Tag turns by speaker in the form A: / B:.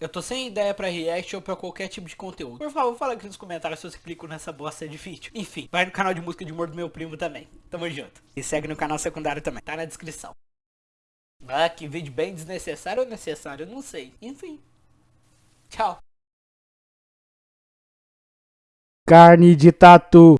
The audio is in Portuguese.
A: Eu tô sem ideia pra react ou pra qualquer tipo de conteúdo. Por favor, fala aqui nos comentários se você clicou nessa bosta de vídeo. Enfim, vai no canal de música de humor do meu primo também. Tamo junto. E segue no canal secundário também, tá na descrição. Ah, que vídeo bem desnecessário ou necessário, eu não sei. Enfim. Tchau.
B: Carne de tatu.